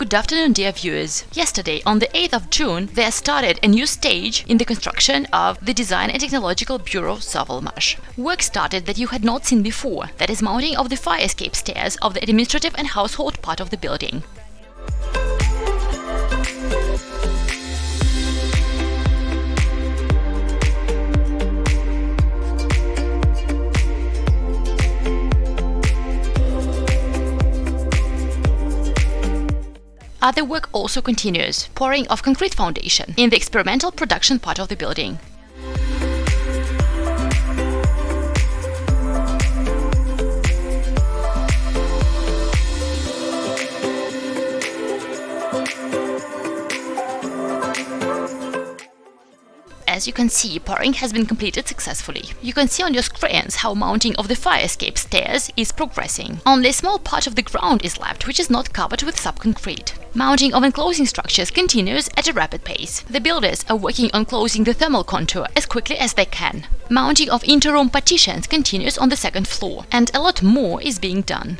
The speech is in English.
Good afternoon, dear viewers. Yesterday, on the 8th of June, there started a new stage in the construction of the Design and Technological Bureau Sovelmash. Work started that you had not seen before, that is mounting of the fire escape stairs of the administrative and household part of the building. Other work also continues, pouring of concrete foundation in the experimental production part of the building. As you can see, pouring has been completed successfully. You can see on your screens how mounting of the fire escape stairs is progressing. Only a small part of the ground is left which is not covered with subconcrete. Mounting of enclosing structures continues at a rapid pace. The builders are working on closing the thermal contour as quickly as they can. Mounting of interroom partitions continues on the second floor, and a lot more is being done.